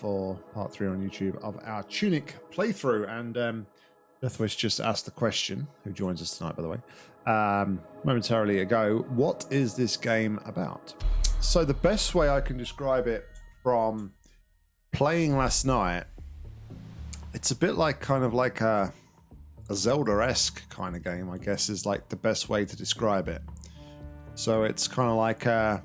for part three on YouTube of our Tunic playthrough. And um, Deathwish just asked the question, who joins us tonight, by the way, um, momentarily ago, what is this game about? So the best way I can describe it from playing last night, it's a bit like kind of like a, a Zelda-esque kind of game, I guess, is like the best way to describe it. So it's kind of like a,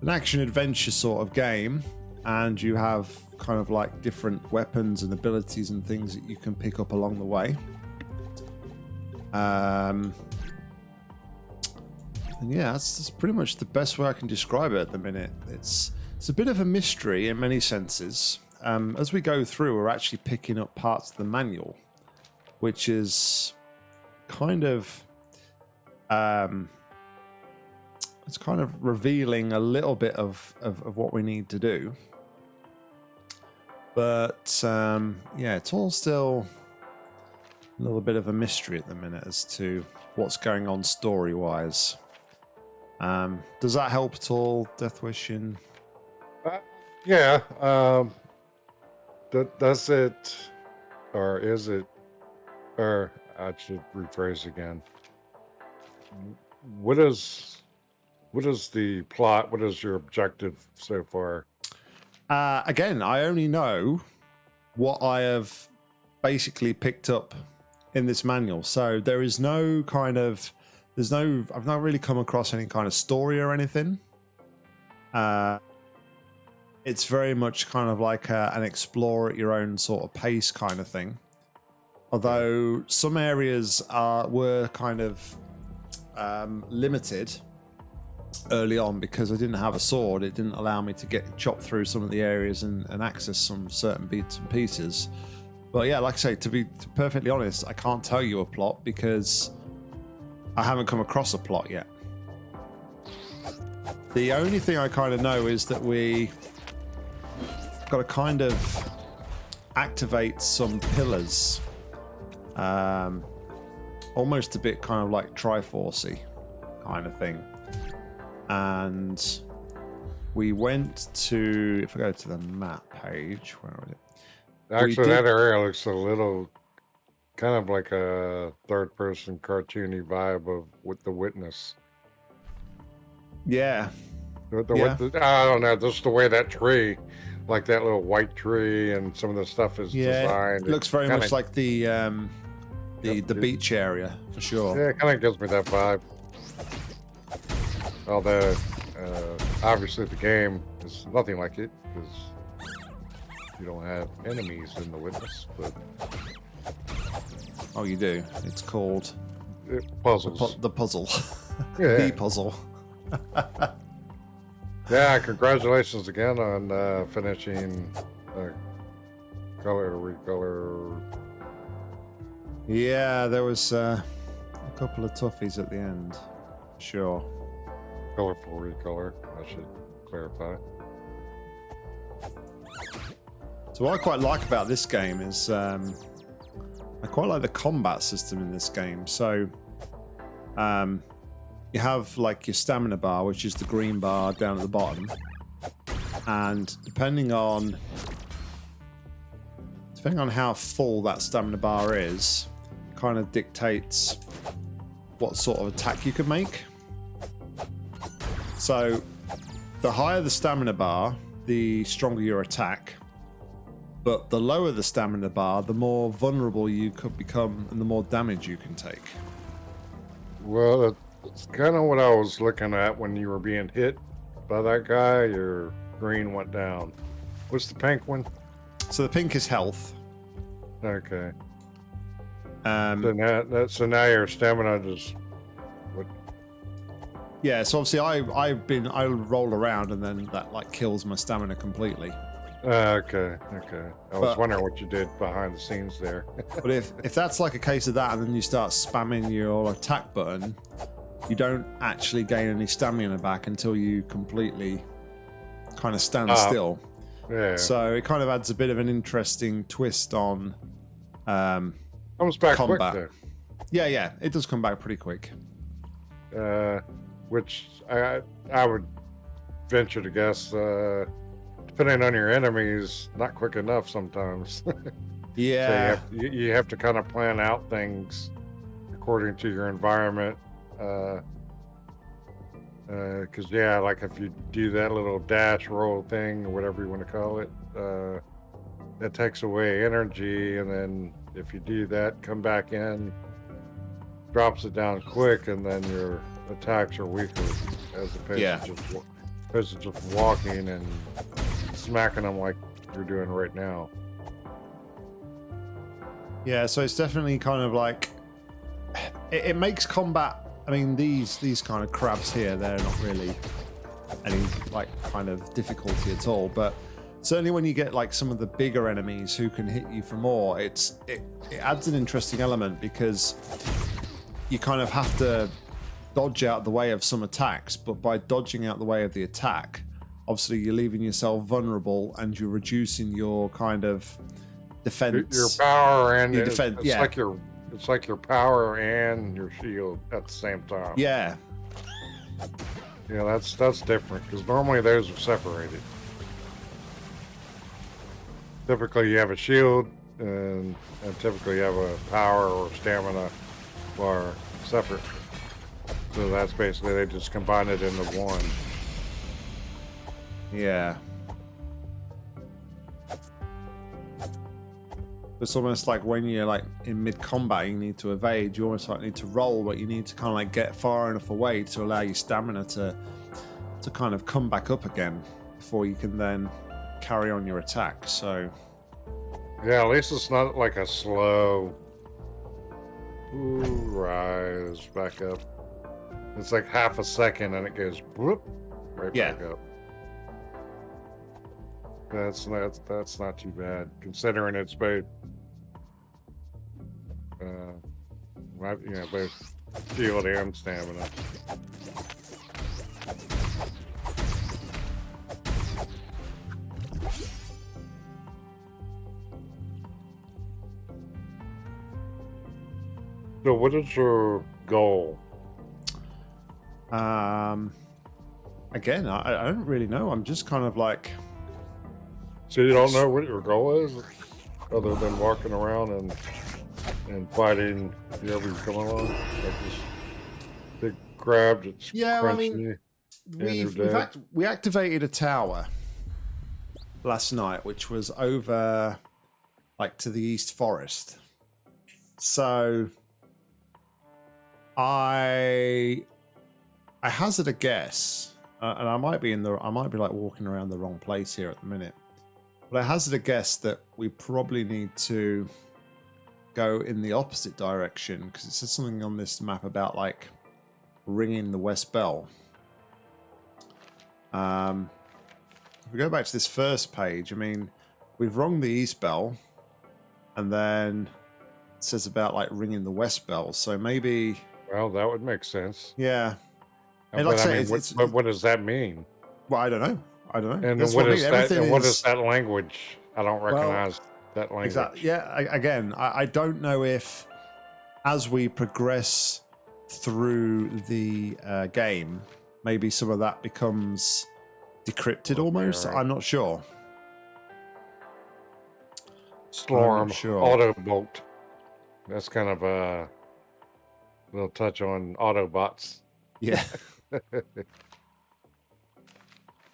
an action adventure sort of game, and you have kind of like different weapons and abilities and things that you can pick up along the way. Um, and yeah, that's, that's pretty much the best way I can describe it at the minute. It's it's a bit of a mystery in many senses. Um, as we go through, we're actually picking up parts of the manual, which is kind of um, it's kind of revealing a little bit of, of, of what we need to do. But um, yeah, it's all still a little bit of a mystery at the minute as to what's going on story wise. Um, does that help at all, Deathwish? In uh, yeah. Um, does it, or is it, or I should rephrase again. What is, what is the plot? What is your objective so far? Uh, again, I only know what I have basically picked up in this manual. So there is no kind of, there's no, I've not really come across any kind of story or anything. Uh, it's very much kind of like a, an explore at your own sort of pace kind of thing. Although some areas are were kind of um, limited early on because I didn't have a sword. It didn't allow me to get chopped through some of the areas and, and access some certain bits and pieces. But yeah, like I say, to be perfectly honest, I can't tell you a plot because I haven't come across a plot yet. The only thing I kind of know is that we got to kind of activate some pillars. Um, almost a bit kind of like Triforcey kind of thing and we went to if I go to the map page, where was it? Actually, that area looks a little kind of like a third-person cartoony vibe of with the witness. Yeah. The, the, yeah. The, I don't know, just the way that tree, like that little white tree, and some of the stuff is yeah, designed. It looks very much like the um, the the beach area for sure. Yeah, it kind of gives me that vibe. Although, uh, obviously the game is nothing like it, because you don't have enemies in the witness, but... Oh, you do. It's called... It puzzles. The, pu the puzzle. Yeah. the puzzle. yeah, congratulations again on uh, finishing uh, color recolor. Yeah, there was uh, a couple of toughies at the end. Sure. Colorful recolor, I should clarify. So what I quite like about this game is um, I quite like the combat system in this game. So um, you have like your stamina bar, which is the green bar down at the bottom. And depending on depending on how full that stamina bar is, kind of dictates what sort of attack you can make. So the higher the stamina bar, the stronger your attack. But the lower the stamina bar, the more vulnerable you could become and the more damage you can take. Well, it's kind of what I was looking at when you were being hit by that guy. Your green went down. What's the pink one? So the pink is health. Okay. Um, so now, so now your stamina just yeah, so obviously I I've been I roll around and then that like kills my stamina completely. Uh, okay, okay. I was wondering what you did behind the scenes there. but if if that's like a case of that, and then you start spamming your attack button, you don't actually gain any stamina back until you completely kind of stand uh, still. Yeah. So it kind of adds a bit of an interesting twist on um, comes back combat. Yeah, yeah, it does come back pretty quick. Uh, which I I would venture to guess uh, depending on your enemies, not quick enough sometimes. so you Yeah. have, you, you have to kind of plan out things according to your environment. Uh, because yeah, like if you do that little dash roll thing or whatever you want to call it, uh, that takes away energy, and then if you do that, come back in, drops it down quick, and then your attacks are weaker as opposed Yeah. to just wa- just walking and smacking them like you're doing right now. Yeah, so it's definitely kind of like it, it makes combat. I mean, these these kind of crabs here, they're not really any like kind of difficulty at all. But certainly when you get like some of the bigger enemies who can hit you for more, it's it, it adds an interesting element because you kind of have to dodge out the way of some attacks, but by dodging out the way of the attack, obviously you're leaving yourself vulnerable and you're reducing your kind of defense. your power and Your defense- it's yeah. like your it's like your power and your shield at the same time. yeah, Yeah, that's that's different because normally those are separated. Typically, you have a shield, and, and typically you have a power or stamina bar separate. So that's basically they just combine it into one. Yeah. It's almost like when you're like in mid combat, you need to evade. You almost like need to roll, but you need to kind of like get far enough away to allow your stamina to to kind of come back up again before you can then carry on your attack. So Yeah, at least it's not like a slow ooh, rise back up. It's like half a second and it goes whoop right Yeah. back up. That's not that's not too bad considering it's both uh right- yeah, both shield and stamina. So what is your goal? Um again, I, I don't really know. I'm just kind of like So you don't know what your goal is, other than walking around and and fighting whoever you come along, like this big crab that's Yeah, I mean- we've, you're we've act- we activated a tower last night, which was over like to the east forest. So I I hazard a guess, uh, and I might be in the I might be like walking around the wrong place here at the minute, but I hazard a guess that we probably need to go in the opposite direction because it says something on this map about like ringing the west bell. Um, if we go back to this first page, I mean, we've rung the east bell, and then it says about like ringing the west bell. So maybe, Well, that would make sense. yeah. But And like I I mean, what, but what does that mean? Well, I don't know. I don't know. And That's what I is that? And what is- is that language? I don't Well, recognize that language. Exactly. Yeah. I, again, I, I don't know if as we progress through the uh, game, maybe some of that becomes decrypted almost. right. I'm not sure. Storm, sure. Autobolt. That's kind of a little touch on Autobots. Yeah.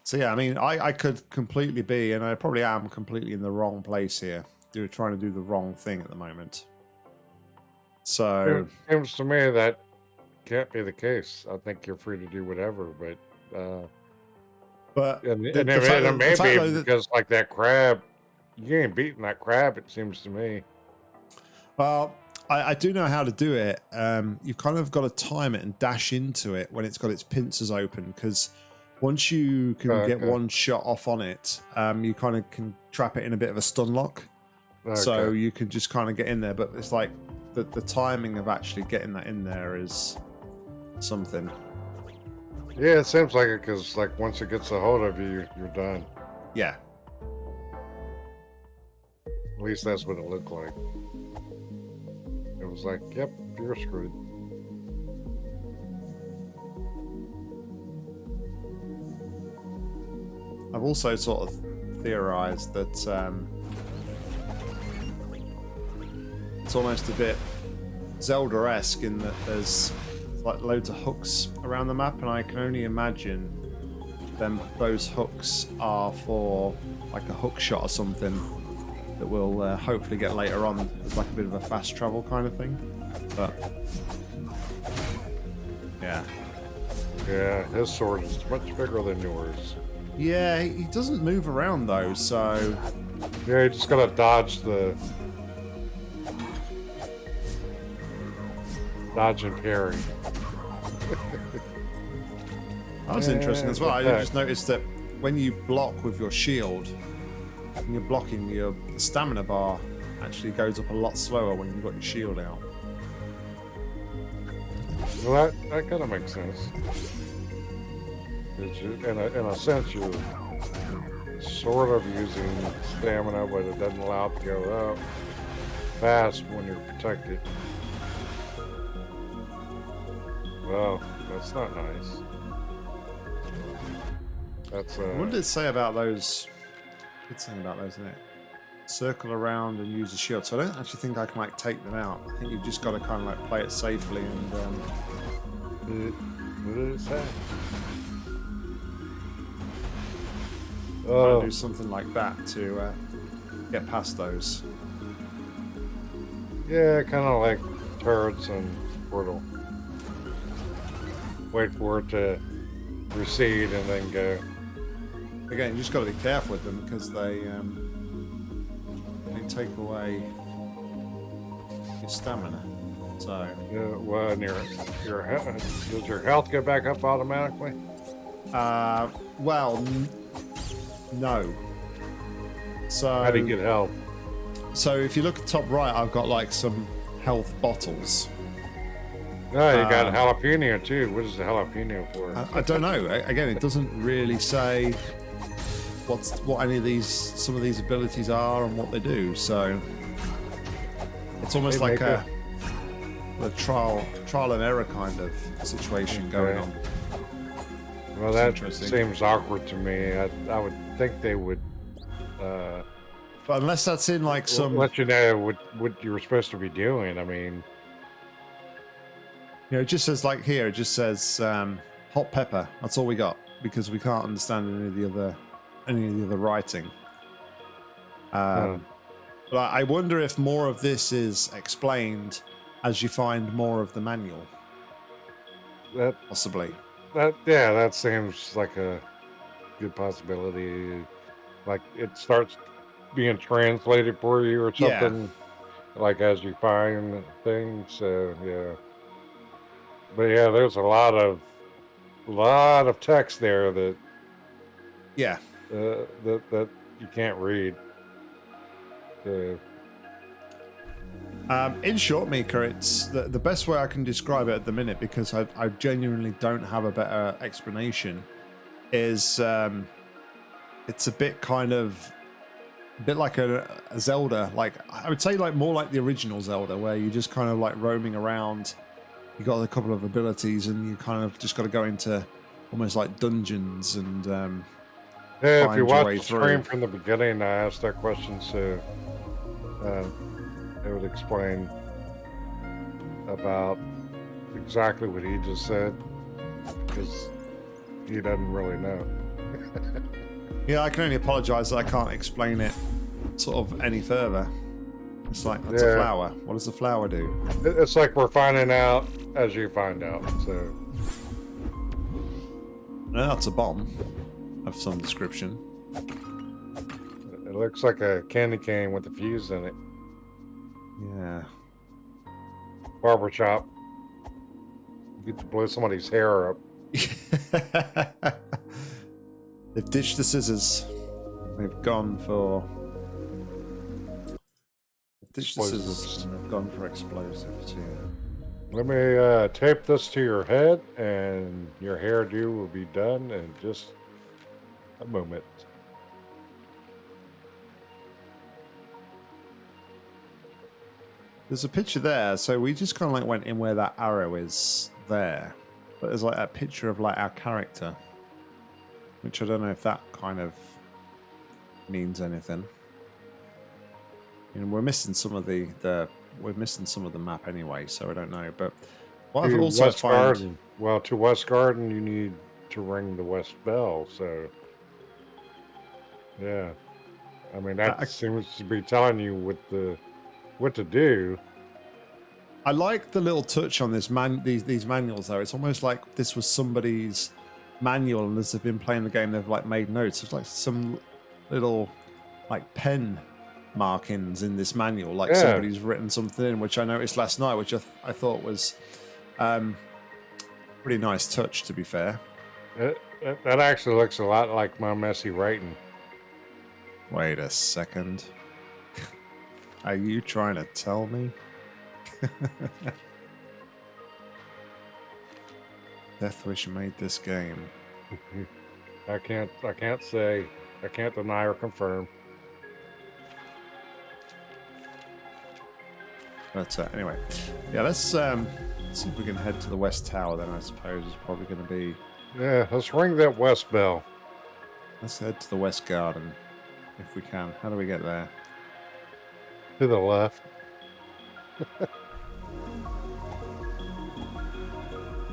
so yeah, I mean, I, I could completely be, and I probably am completely in the wrong place here. Do trying to do the wrong thing at the moment. So It seems to me that can't be the case. I think you're free to do whatever, but uh, but and, The- and the and the fact be though that- because like that crab, you ain't beating that crab. It seems to me. Well, I, I do know how to do it. Um, you've kind of got to time it and dash into it when it's got its pincers open because once you can Okay. get one shot off on it, um, you kind of can trap it in a bit of a stun lock. So you can just kind of get in there, but it's like the, the timing of actually getting that in there is something. yeah, it seems like it because like once it gets a hold of you, you're done. Yeah. At least that's what it looked like. It was like, yep, you're screwed. I've also sort of theorized that um, it's almost a bit Zelda-esque in that there's like loads of hooks around the map, and I can only imagine them those hooks are for like a hook shot or something that we'll uh, hopefully get later on as like a bit of a fast travel kind of thing. But yeah, Yeah, his sword is much bigger than yours. yeah, he he doesn't move around though, so Yeah, you just gotta dodge the dodge and parry. that was interesting as well. I Yeah. just noticed that when you block with your shield, when you're blocking, your stamina bar actually goes up a lot slower when you've got your shield out. Well, that, that kind of makes sense. you- in, a, in a sense, you're sort of using stamina, but it doesn't allow it to go up fast when you're protected. Well, that's not nice. That's uh, What did it say about those? Good thing about those, isn't it? Circle around and use the shield. So I don't actually think I can like take them out. I think you've just got to kind of like play it safely and um, what did it say? Oh, do something like that to uh, get past those. yeah, kind of like turrets and Portal. Wait for it to recede and then go. Again, you just got to be careful with them because they um, they take away your stamina. So Yeah, well, and your your does your health go back up automatically? uh, well, n- no. So How do you get health? So if you look at the top right, I've got like some health bottles. No, you got Um, jalapeno too. What is the jalapeno for? I, I don't know. Again, it doesn't really say what's what any of these some of these abilities are and what they do. So it's almost They like a, a trial trial and error kind of situation going on. well, it's that seems awkward to me. I, I would think they would uh, But unless that's in like some, let you know what what you were supposed to be doing. I mean, you know, it just says like here, it just says um, hot pepper. That's all we got because we can't understand any of the other any of the other writing. Um, uh, But I wonder if more of this is explained as you find more of the manual, that possibly. that yeah, that seems like a good possibility. Like it starts being translated for you or Yeah. something. Like as you find things, so yeah. But yeah, there's a lot of lot of text there that Yeah. Uh, that that you can't read. Uh, Um, in short, Mika, it's the, the best way I can describe it at the minute because I, I genuinely don't have a better explanation. Is um, it's a bit kind of a bit like a, a Zelda, like I would say, like more like the original Zelda, where you're just kind of like roaming around. You got a couple of abilities, and you kind of just got to go into almost like dungeons and um, yeah, if you watch way the stream from the beginning, I asked that question, so uh, it would explain about exactly what he just said because he doesn't really know. Yeah, I can only apologise that I can't explain it sort of any further. It's like that's a flower. What does the flower do? It's like we're finding out as you find out. So No, that's a bomb of some description. it looks like a candy cane with a fuse in it. Yeah. Barber shop. You get to blow somebody's hair up. They've ditched the scissors. They've gone for. They've ditched the scissors and they've gone for explosives. Yeah. Let me uh, tape this to your head, and your hairdo will be done in just a moment. There's a picture there, so we just kind of like went in where that arrow is there, but there's like a picture of like our character, which I don't know if that kind of means anything. And we're missing some of the, the we're missing some of the map anyway, so I don't know. But what I've To also West found, Garden. Well, to West Garden, you need to ring the West Bell. So, yeah, I mean that I- seems to be telling you what the what to do. I like the little touch on this man these these manuals though. It's almost like this was somebody's manual, and as they've been playing the game, they've like made notes. It's like some little like pen markings in this manual, like Yeah. somebody's written something in, which I noticed last night, which I, th- I thought was um, pretty nice touch. To be fair. It, that, that actually looks a lot like my messy writing. Wait a second. Are you trying to tell me? Deathwish made this game. I can't I can't say I can't deny or confirm. But uh, anyway, yeah, let's um, see if we can head to the West Tower. Then I suppose is probably going to be. Yeah, let's ring that West Bell. Let's head to the West Garden if we can. How do we get there? To the left.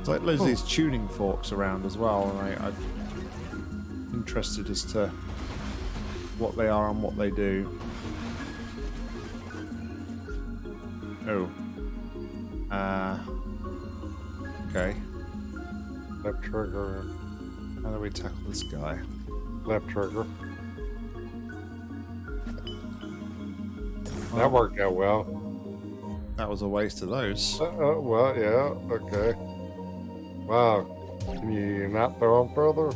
It's like there's these tuning forks around as well, and I, I'm interested as to what they are and what they do. Oh. Uh. Okay. Left trigger. How do we tackle this guy? Left trigger. That worked out well. That was a waste of those. Uh, uh, well, yeah, okay. Wow. Can you not throw them further?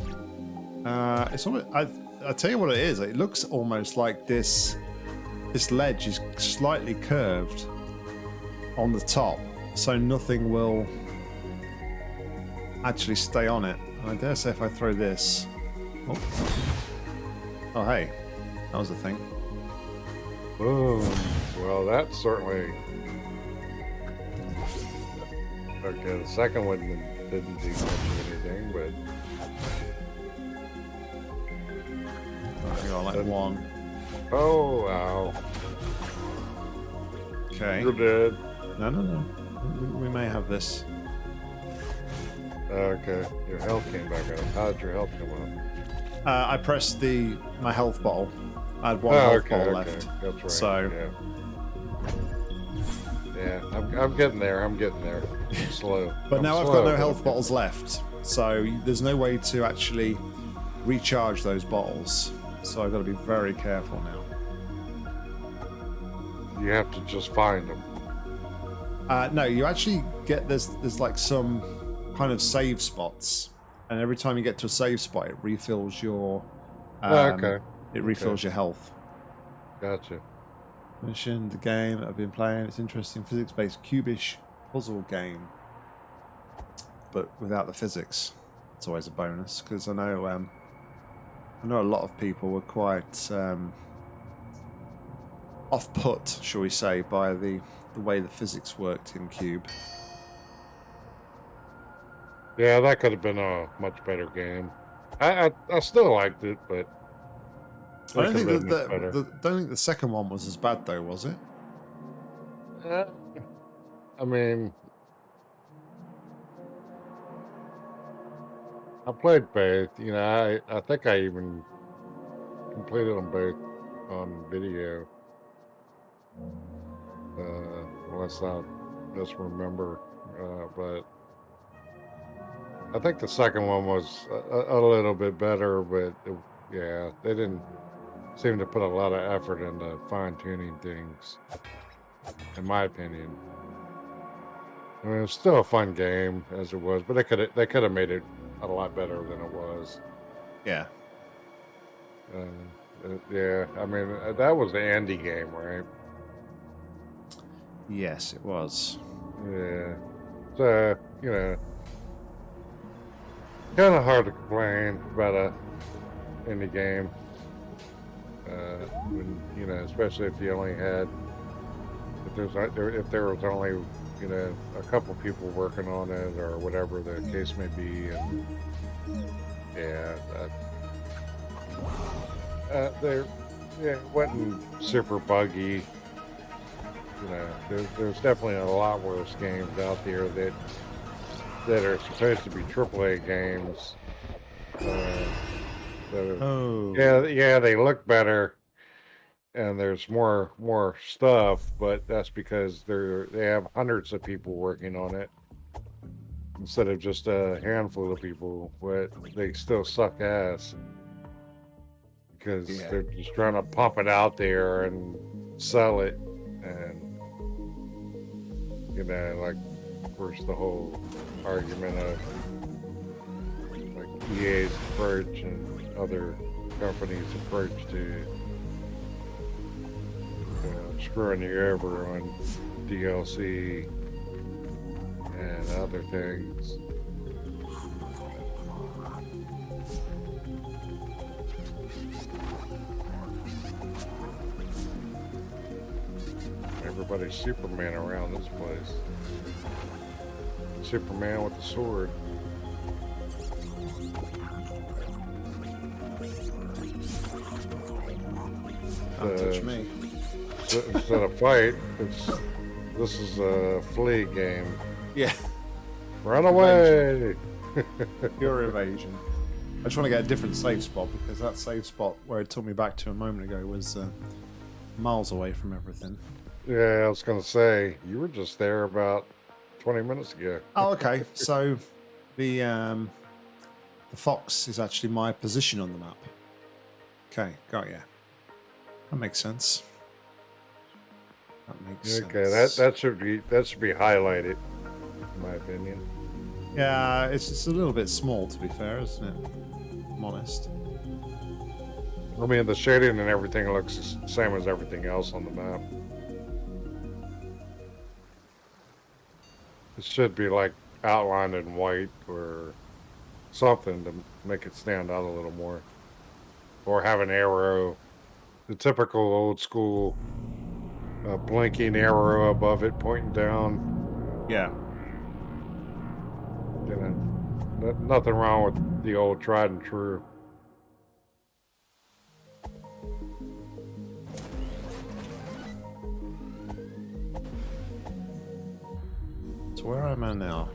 Uh, it's almost, I, I tell you what it is. It looks almost like this. This ledge is slightly curved on the top, so nothing will actually stay on it. I dare say if I throw this. Oh, oh hey, that was a thing. Boom. Well, that certainly. Okay, the second one didn't do much of anything, but I got like one. oh wow, Okay. you're dead. No, no, no. We, we may have this. Okay, your health came back up. How did your health come up? Uh, I pressed the my health bottle. I had one oh, health okay, bottle okay, left. that's right. So- yeah, yeah, I'm, I'm getting there. I'm getting there. I'm slow. But I'm now I've got no health bottles left, so there's no way to actually recharge those bottles. So I've got to be very careful now. You have to just find them. Uh, no, you actually get there's there's like some kind of save spots, and every time you get to a save spot, it refills your. Um, Oh, okay, It refills your health. gotcha. Mission, the game I've been playing. It's interesting, physics-based cubish puzzle game, but without the physics. It's always a bonus because I know um, I know a lot of people were quite um, off-put, shall we say, by the the way the physics worked in Cube. Yeah, that could have been a much better game. I I, I still liked it, but I don't think could that have the, the, don't think the second one was as bad though, was it? Uh, I mean, I played both. You know, I, I think I even completed them both on video. Uh, unless I misremember. Uh, but I think the second one was a, a- a little bit better, but it, yeah, they didn't seem to put a lot of effort into fine tuning things, in my opinion. I mean, it was still a fun game as it was, but they could they could have made it a lot better than it was. Yeah. Uh, uh, yeah, I mean uh, that was the indie game, right? Yes, it was. Yeah. So you know, kind of hard to complain about a indie game. Uh, when you know, especially if you only had if there's there if there was only you know a couple people working on it or whatever the case may be, and yeah, that, uh, there yeah, it wasn't super buggy. You know, there's, there's definitely a lot worse games out there that that are supposed to be AAA games. Uh, Oh. yeah, yeah, they look better, and there's more more stuff, but that's because they're they have hundreds of people working on it instead of just a handful of people. But they still suck ass because Yeah. they're just trying to pump it out there and sell it, and you know, like of course the whole argument of like EA's approach and other companies' approach to screwing you over on DLC and other things. Everybody's Superman around this place. Superman with the sword. Don't touch Uh, me. Instead of fight, it's this is a flee game. Yeah. Run away! Pure evasion. I just want to get a different save spot because that save spot where it took me back to a moment ago was uh, miles away from everything. Yeah, I was gonna say you were just there about twenty minutes ago. Oh, okay. so the um, the fox is actually my position on the map. Okay, got ya. That makes sense. That makes Okay, that that should be that should be highlighted, in my opinion. Yeah, it's just a little bit small to be fair, isn't it? I'm honest. I mean, the shading and everything looks the same as everything else on the map. It should be like outlined in white or something to make it stand out a little more. Or have an arrow, the typical old school uh, blinking arrow above it pointing down. Yeah. You know, nothing wrong with the old tried and true. So where am I now?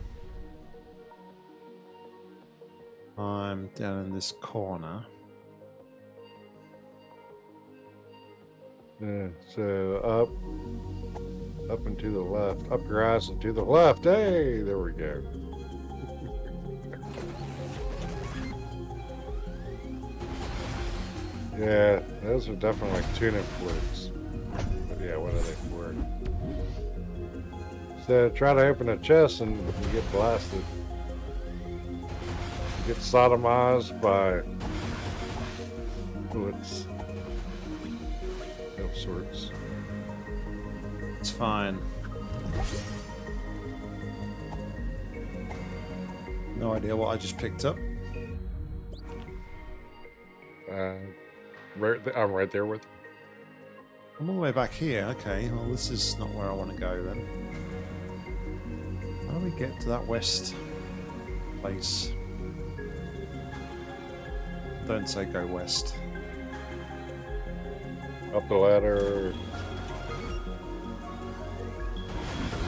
I'm down in this corner. Yeah, so up, up and to the left, up your ass and to the left. Hey, there we go. yeah, those are definitely like tuna flukes. But yeah, what are they for? So try to open a chest and you get blasted. You get sodomized by bullets sorts. It's fine. No idea what I just picked up. Uh, right, th- I'm right there with. I'm all the way back here. Okay, well, this is not where I want to go then. How do we get to that west place? Don't say go west. Up the ladder.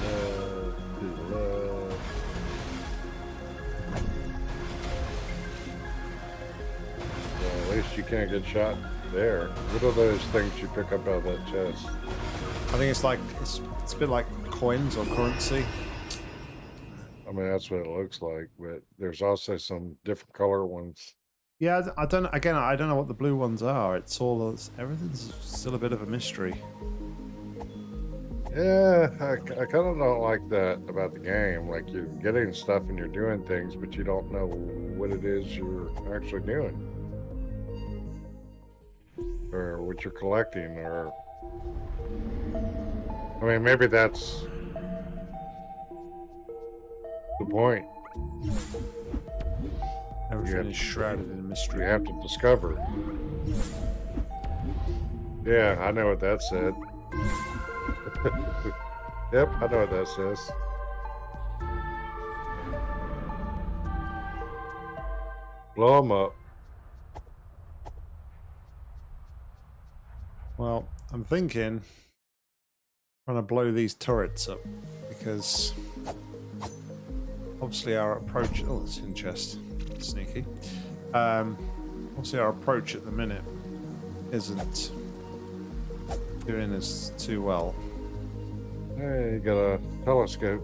Left, to the left. Well, at least you can't get shot there. What are those things you pick up out of that chest? I think it's like it's, it's a bit like coins or currency. I mean, that's what it looks like, but there's also some different color ones. Yeah, I don't. Again, I don't know what the blue ones are. It's all everything's still a bit of a mystery. Yeah, I, kind of don't like that about the game. Like you're getting stuff and you're doing things, but you don't know what it is you're actually doing, or what you're collecting, or I mean, maybe that's the point. Everything is shrouded in You mystery. have to discover. Yeah, I know what that said. yep, I know what that says. Blow them up. Well, I'm thinking I'm going to blow these turrets up because obviously our approach. Oh, it's in chest. Sneaky. Um, obviously, our approach at the minute isn't doing us too well. Hey, you got a telescope.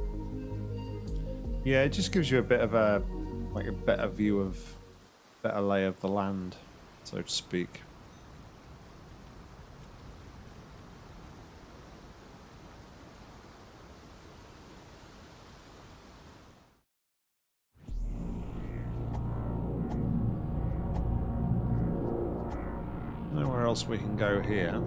Yeah, it just gives you a bit of a like a better view of better lay of the land, so to speak. Else we can go here.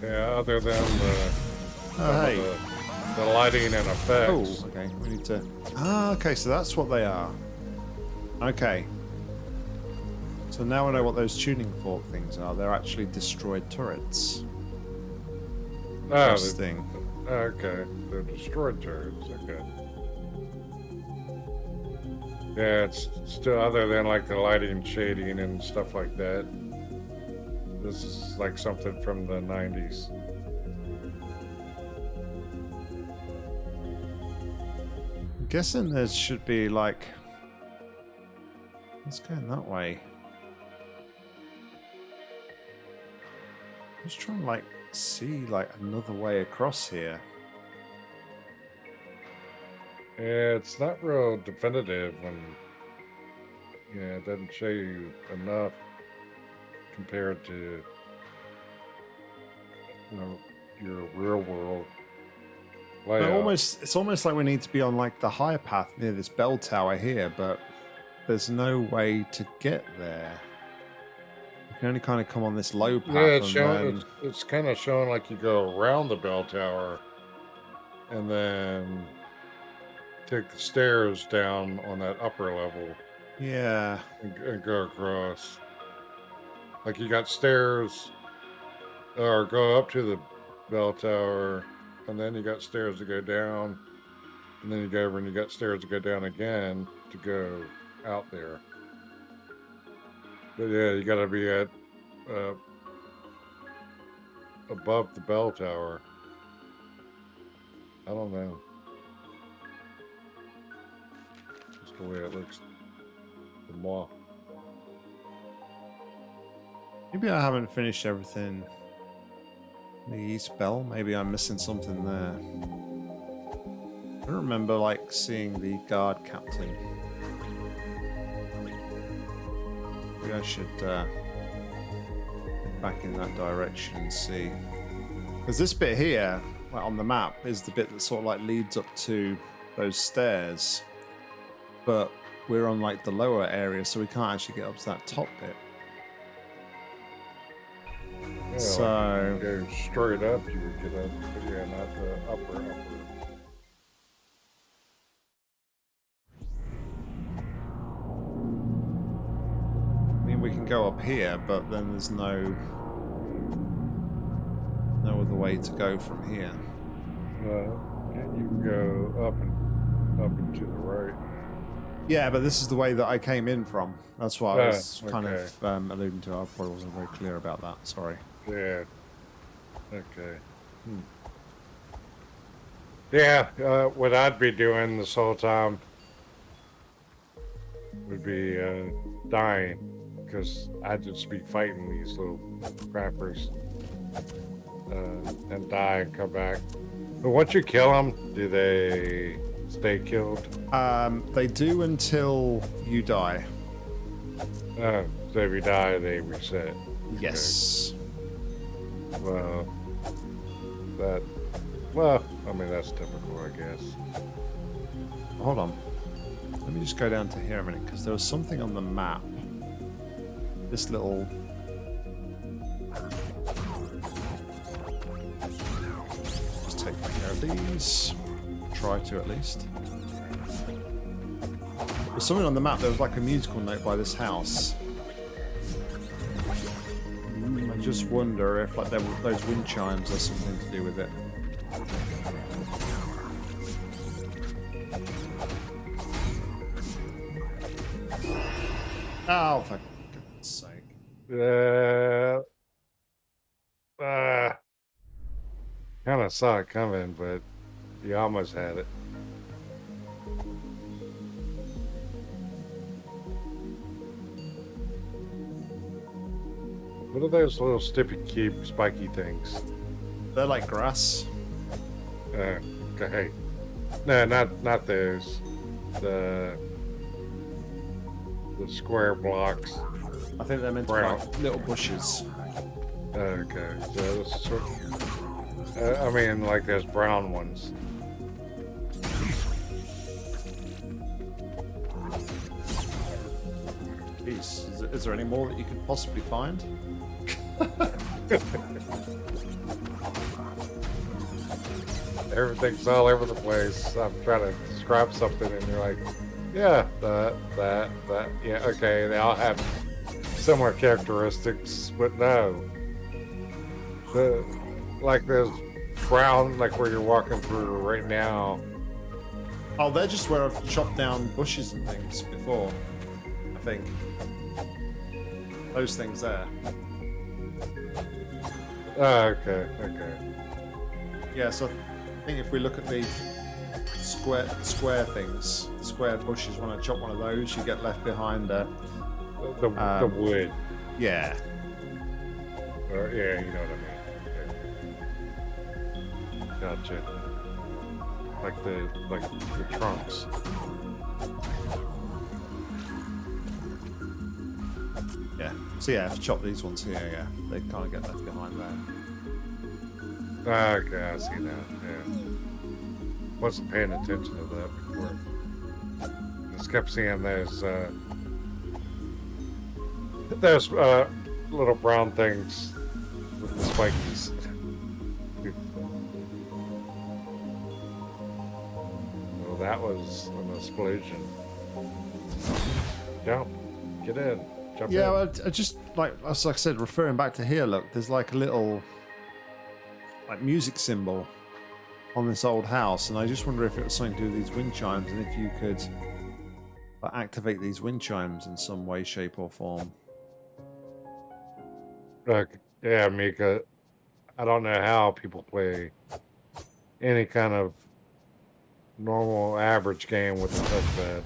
Yeah, other than the, Oh, hey. the, the lighting and effects. Oh, okay. We need to. Ah, okay. So that's what they are. Okay. So now I know what those tuning fork things are. They're actually destroyed turrets. Oh, they- Interesting. Uh, okay. They're destroyed turrets. Okay. Yeah, it's still other than like the lighting, shading, and stuff like that. This is like something from the 90s. I'm guessing there should be like. Let's go that way. Just trying to like see like another way across here. Yeah, it's not real definitive and yeah, it doesn't show you enough compared to you know your real world But almost, it's almost like we need to be on like the higher path near this bell tower here, but there's no way to get there. You can only kind of come on this low path. yeah, it's and showing. then- It's, it's kind of showing like you go around the bell tower, and then take the stairs down on that upper level yeah, and, and go across. Like you got stairs, or go up to the bell tower, and then you got stairs to go down, and then you go over and you got stairs to go down again to go out there. But yeah, you got to be at uh, above the bell tower. I don't know. Just the way it looks. The moi. maybe I haven't finished everything. The East Bell. Maybe I'm missing something there. I remember like seeing the guard captain. Maybe I should uh, back in that direction and see. Because this bit here, like on the map, is the bit that sort of like leads up to those stairs. But we're on like the lower area, so we can't actually get up to that top bit. Yeah, So- go straight up, you would get up, yeah, not the upper upper. Up here, but then there's no no other way to go from here. Uh, and you can go up and up and to the right. Yeah, but this is the way that I came in from. That's what I Ah, was kind okay. of um, alluding to. I probably wasn't very clear about that. Sorry. Yeah. Okay. Hmm. Yeah, uh, what I'd be doing this whole time would be uh, dying because I'd just be fighting these little crappers uh, and die and come back. But once you kill them, do they stay killed? Um, they do until you die. Uh, so if you die, they reset. Yes. Well, that. Well, I mean that's typical, I guess. Hold on. Let me just go down to here a minute because there was something on the map. This little. Take care of these. Try to at least. There's something on the map. There was like a musical note by this house. I just wonder if like those wind chimes have something to do with it. Oh, goodness sake. Uh, uh, kind of saw it coming, but you almost had it. What are those little stippy cube spiky things? They're like grass. Uh, okay. No, not not those. The the square blocks. I think they're meant to be like little bushes. Okay, so uh, I mean, like there's brown ones. Jeez, is, is there any more that you could possibly find? Everything's all over the place. I'm trying to describe something, and you're like, yeah, that, that, that. Yeah, okay, they all have similar characteristics, but no. The, like there's brown, like where you're walking through right now. Oh, they're just where I've chopped down bushes and things before. I think. Those things there. Oh, okay, okay. Yeah, so I think if we look at the square square things, square bushes, when I chop one of those, you get left behind The, the Um, wood. yeah. Or, yeah, you know what I mean. Gotcha. Like the like the trunks. Yeah. So yeah, if you chop these ones here, yeah, they can't get left behind there. Ah, Okay, I see now. Yeah. Wasn't paying attention to that before. Just kept seeing those uh those uh little brown things with the spikies. That was an explosion. Jump. Get in. Jump Yeah, in. well, I just like as I said, referring back to here, look, there's like a little like music symbol on this old house, and I just wonder if it was something to do with these wind chimes, and if you could like, activate these wind chimes in some way, shape, or form. Look, yeah, Mika. I don't know how people play any kind of normal average game with a touchpad.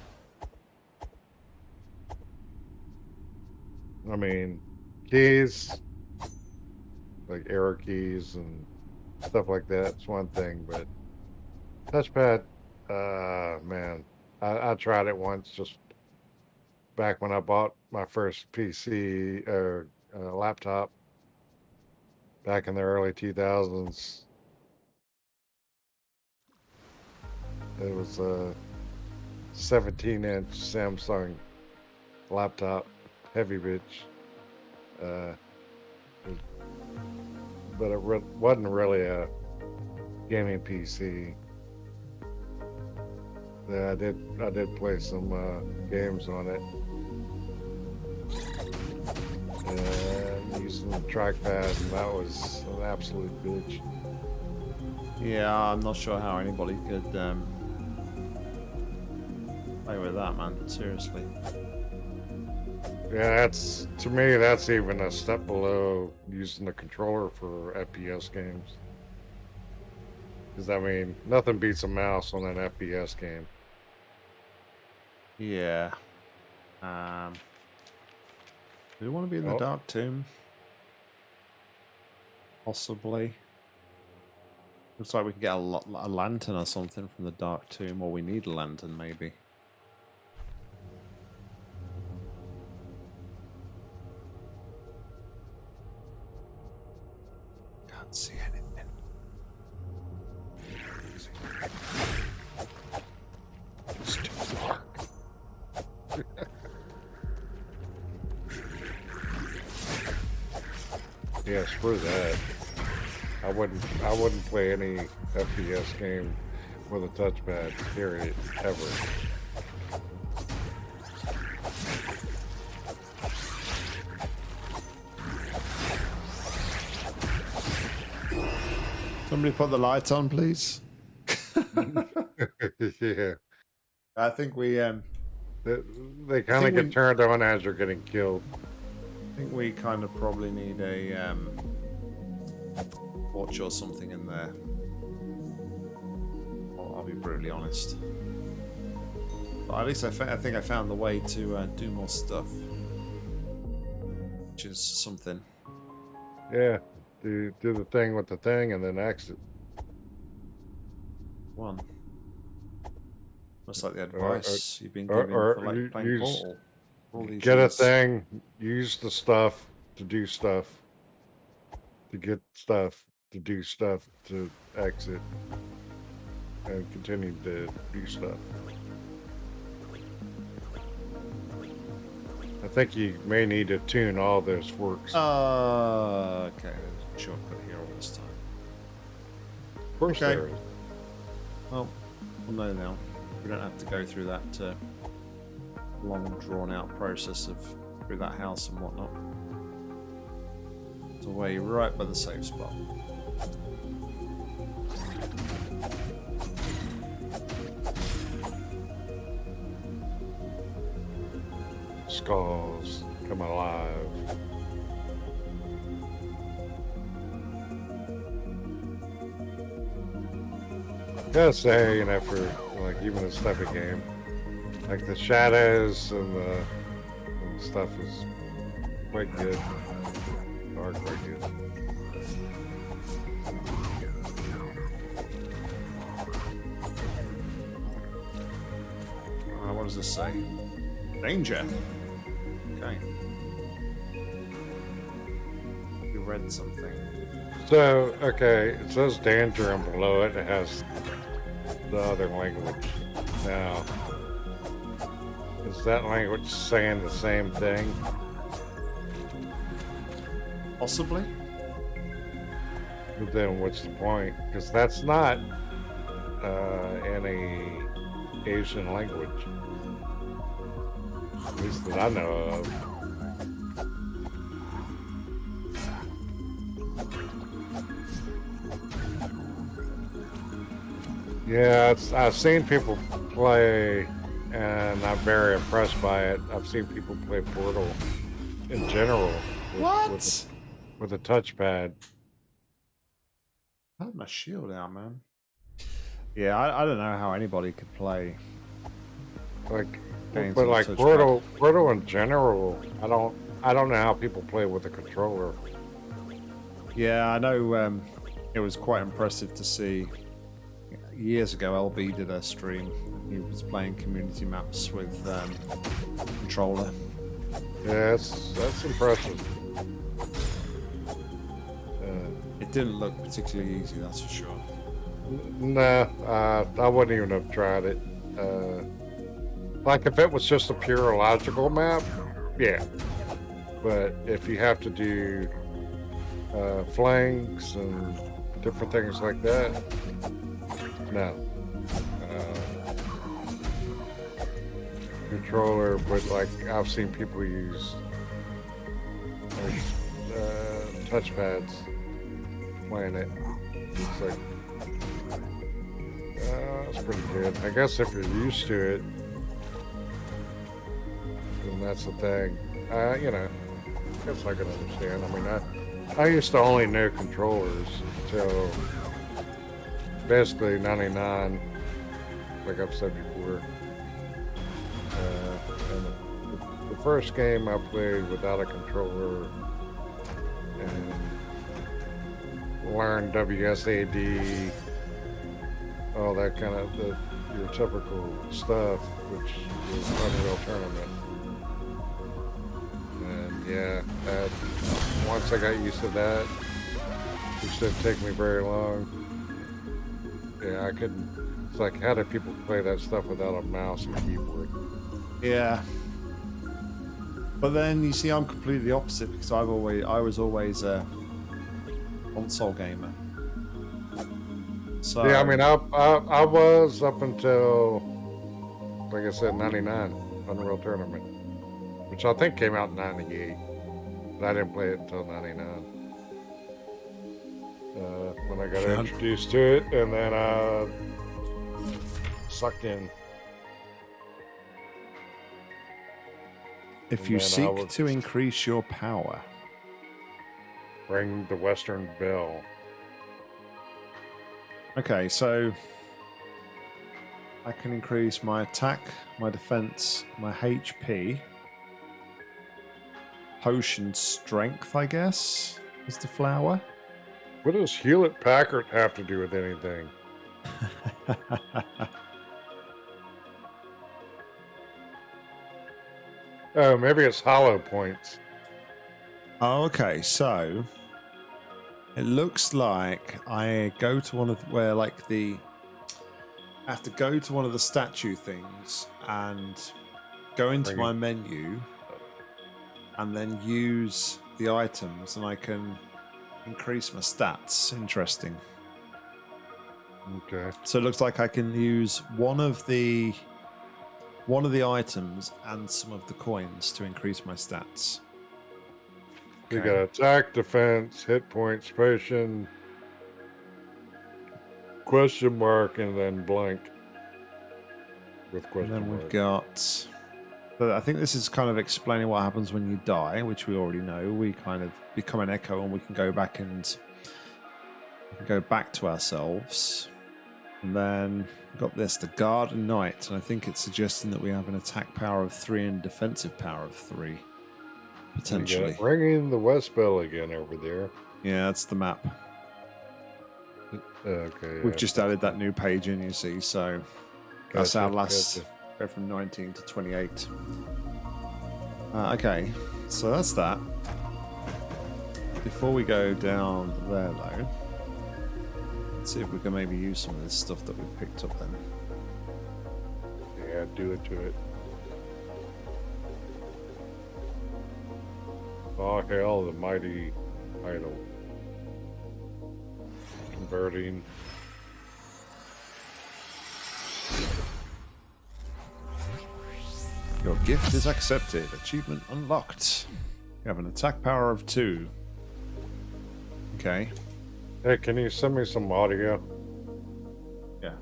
I mean, keys, like arrow keys and stuff like that's one thing, but touchpad, uh, man, I, I tried it once just back when I bought my first PC or uh, laptop back in the early 2000s. It was a 17 inch Samsung laptop, heavy bitch. Uh, but it re- wasn't really a gaming PC. Yeah, I did. I did play some uh, games on it, and using the trackpad, and that was an absolute bitch. Yeah, I'm not sure how anybody could um, play with that, man. Seriously. Yeah, that's to me. That's even a step below using the controller for FPS games. Because I mean, nothing beats a mouse on an FPS game. Yeah. Um, do we want to be in the Oh. Dark Tomb? Possibly. Looks like we can get a, a lantern or something from the Dark Tomb, or we need a lantern, maybe. Play any FPS game with a touchpad. Period. Ever. Somebody put the lights on, please. yeah. I think we um They, they kind of get we- turned on as you're getting killed. I think we kind of probably need a um watch or something in there. I'll, I'll be brutally honest. But at least I, I think I found the way to uh, do more stuff, which is something. Yeah. Do do the thing with the thing and then exit. One. Much like the Or- or- advice you've been or- given or for like playing use- Portal. all these Get a thing. Use the stuff to do stuff. To get stuff to do stuff to exit. And continue to do stuff. I think you may need to tune all those works. Uh, okay, shortcut here all this time. of course okay. there is. Well, we'll know now. We don't have to go through that uh, long, drawn-out process of through that house and whatnot. It's away right by the safe spot. Skulls come alive. Gotta say, you know, for like even this type of game, like the shadows and the, and stuff is quite good. Are quite good. What does this say? Danger. Okay. You read something. So, okay, it says danger and below it it has the other language. Now, is that language saying the same thing? Possibly. But then what's the point? Because that's not uh, any Asian language. At least that I know of. Yeah, it's, I've seen people play, and I'm very impressed by it. I've seen people play Portal in general. with- What? With, with a touchpad. I had my shield out, man. Yeah, I, I don't know how anybody could play. Like, Games but like. Portal, Portal in general, I don't, I don't know how people play with a controller. Yeah, I know. Um, it was quite impressive to see. Years ago, LB did a stream. He was playing community maps with um, controller. Yeah, that's that's impressive. Uh, It didn't look particularly easy, that's for sure. nah, uh, I wouldn't even have tried it. Uh, like if it was just a pure logical map, yeah. But if you have to do uh, flanks and different things like that, no. Uh, controller, but like I've seen people use uh, touchpads playing it. It's like uh, it's pretty good. I guess if you're used to it, then that's the thing. Uh, you know, I guess I can understand. I mean, I I used to only know controllers until basically '99, like I've said before. Uh, and the, first game I played without a controller and learned WSAD, all that kind of the your typical stuff, which was Unreal Tournament. Yeah, that, once I got used to that, it didn't take me very long. Yeah, I couldn't. It's like, how do people play that stuff without a mouse and keyboard? Yeah. But then you see, I'm completely opposite because I've always, I was always a console gamer. So Yeah, I mean, I, I I was up until, like I said, '99 Unreal Tournament, which I think came out in '98, but I didn't play it until '99. Uh, when I got Sure. introduced to it, and then uh, sucked in. If And you seek to increase your power, Ring the Western Bell. okay, so I can increase my attack, my defense, my HP, potion strength, I guess, is the flower. What does Hewlett Packard have to do with anything? Oh, maybe it's hollow points. Oh, okay. So it looks like I go to one of where like the I have to go to one of the statue things and go into Bring my it. menu and then use the items and I can increase my stats. Interesting. Okay. So it looks like I can use one of the one of the items and some of the coins to increase my stats. You Okay. got attack, defense, hit points, potion, question mark, and then blank. With And question then we've mark. got. But I think this is kind of explaining what happens when you die, which we already know. We kind of become an echo, and we can go back and go back to ourselves. And then we've got this, the Garden Knight, and I think it's suggesting that we have an attack power of three and defensive power of three, potentially. ringing the West Bell again over there. Yeah, that's the map. Okay. We've yeah. just added that new page in, you see. So that's our last. Go from 19 to 28. Uh, okay, so that's that. Before we go down there, though, let's see if we can maybe use some of this stuff that we've picked up then. Yeah, do it to it. Oh hell, the mighty idol. Converting. Gift is accepted. Achievement unlocked. You have an attack power of two. Okay. Hey, can you send me some audio? Yeah.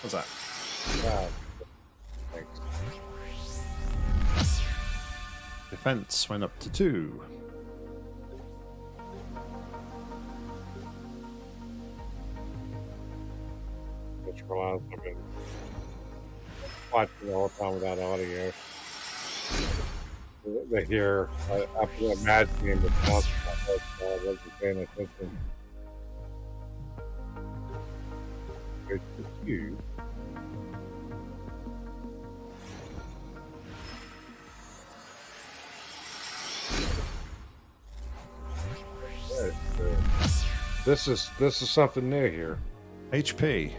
What's that? Ah, thanks. Defense went up to two. I've been watching all the time without audio. They hear, uh, after that mad game Monster, I wasn't paying attention. It's. Yes, uh, This is this is something new here. HP.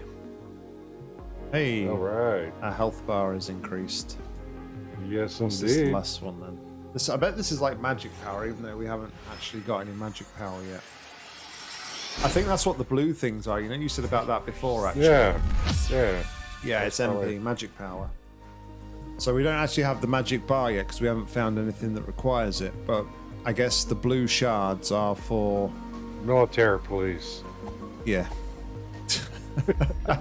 Hey, All right. our health bar is increased. Yes, What's this indeed. last one then? This, I bet this is like magic power, even though we haven't actually got any magic power yet. I think that's what the blue things are. You know, you said about that before, actually. Yeah, yeah. Yeah, it's That's MP, probably- magic power. So we don't actually have the magic bar yet because we haven't found anything that requires it. But I guess the blue shards are for Military police. yeah.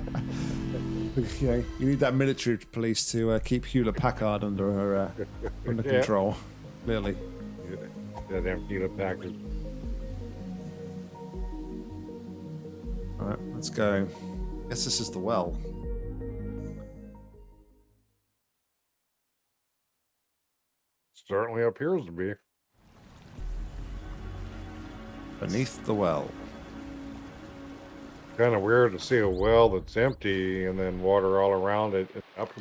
yeah, you need that military police to uh, keep Hewlett Packard under her uh, under Yeah. control. Clearly. That empty the package. All right, let's go. Guess this is the well. Certainly appears to be. Beneath the well. Kind of weird to see a well that's empty and then water all around it. and Up. I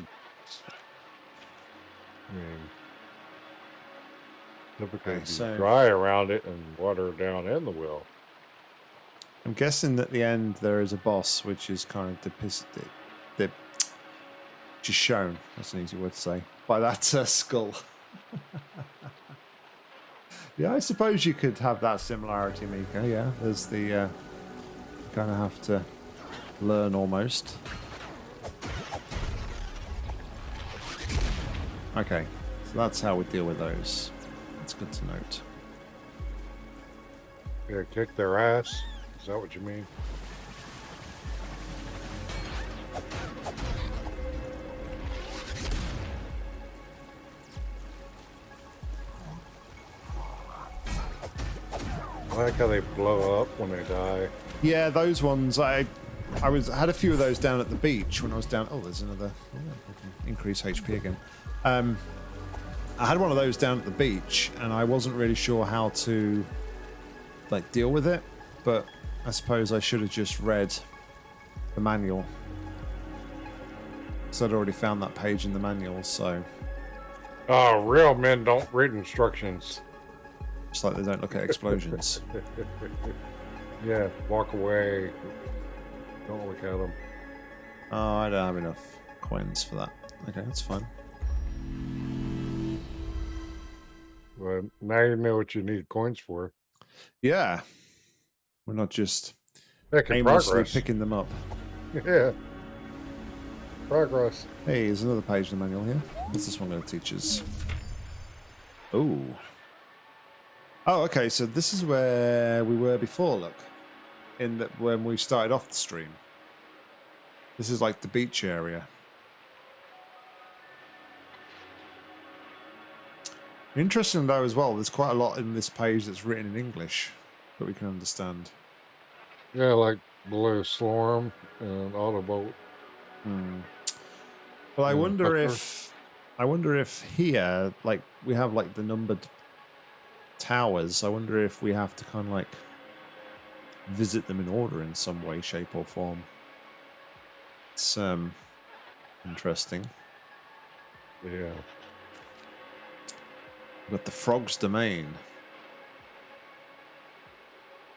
mean, typically Okay, so- dry around it and water down in the well. I'm guessing at the end there is a boss which is kind of depicted, dip, just shown. That's an easy word to say by that uh, skull. yeah, I suppose you could have that similarity, Mika. Yeah, there's the uh, kind of have to learn almost. Okay, So that's how we deal with those. That's good to note. Yeah, kick their ass. Is that what you mean? I like how they blow up when they die. Yeah, those ones I I was had a few of those down at the beach when I was down. Oh, there's another. Oh, I can increase HP again. Um, I had one of those down at the beach, and I wasn't really sure how to like deal with it. But I suppose I should have just read the manual. So I'd already found that page in the manual, so Oh, real men don't read instructions. just like they don't look at explosions. Yeah, walk away. Don't look at them. oh, I don't have enough coins for that. Okay, that's fine. Well, now you know what you need coins for. Yeah, we're not just Making aimlessly progress. picking them up. Yeah. Progress. Hey, there's another page in the manual here. What's this one going to teach us? Oh. Oh, okay. So this is where we were before. Look, in the, when we started off the stream. This is like the beach area. Interesting though as well. There's quite a lot in this page that's written in English that we can understand. Yeah, like Blue Storm and Autobolt. Hmm. Well, I wonder Buckler. if I wonder if here, like we have like the numbered towers. I wonder if we have to kind of like visit them in order in some way, shape, or form. It's um interesting. Yeah. But the frog's domain.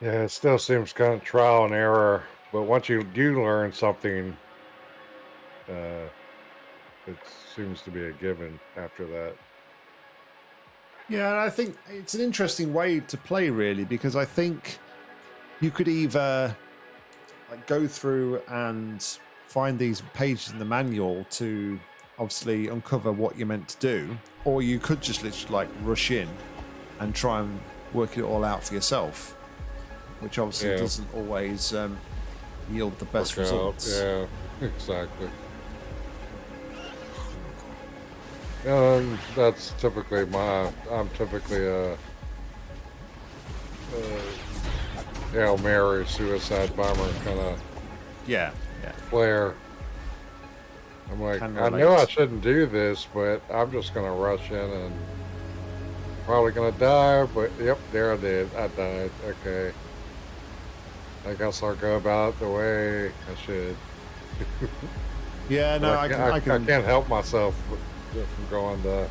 Yeah, it still seems kind of trial and error, but once you do learn something, uh, it seems to be a given after that. Yeah, and I think it's an interesting way to play, really, because I think you could either like go through and find these pages in the manual to obviously uncover what you're meant to do, or you could just literally like rush in and try and work it all out for yourself, which obviously Yeah. doesn't always um, yield the best Work out, results. Yeah, exactly. And that's typically my. I'm typically a, a Hail Mary suicide bomber kind of Yeah, yeah. player. I'm like, Can I know I shouldn't do this, but I'm just gonna rush in and probably gonna die. But yep, there I did. I died. Okay. I guess I'll go about the way I should. Yeah, no, I can, I, I can, can't help myself from going the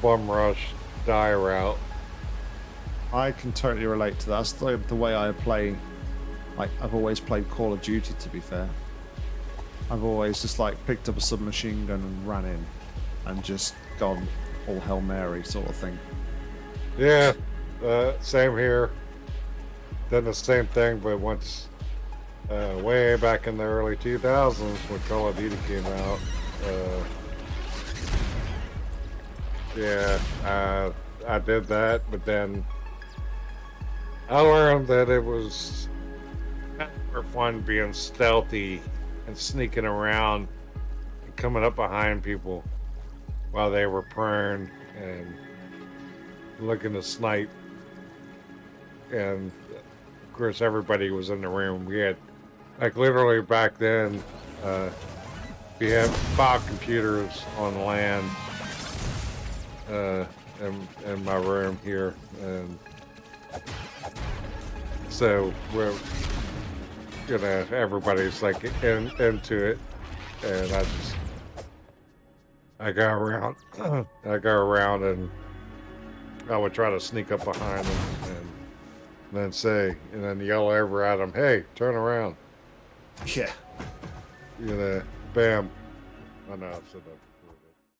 bum rush die route. I can totally relate to that. That's the, the way I play. Like I've always played Call of Duty. To be fair, I've always just like picked up a submachine gun and ran in, and just gone all Hail Mary sort of thing. Yeah, uh, same here. Done the same thing, but once uh, way back in the early 2000s when Call of Duty came out. Uh, yeah, I did that, but then I learned that it was more fun being stealthy and sneaking around and coming up behind people while they were prone and looking to snipe. And of course, everybody was in the room. We had, like, literally back then, uh, we had five computers on LAN uh, in, in my room here. And so we're, you know, everybody's like in, into it. And I just, I go around, I go around and I would try to sneak up behind them and then say, and then yell over at them, hey, turn around. Yeah. You know, bam. I know I've said that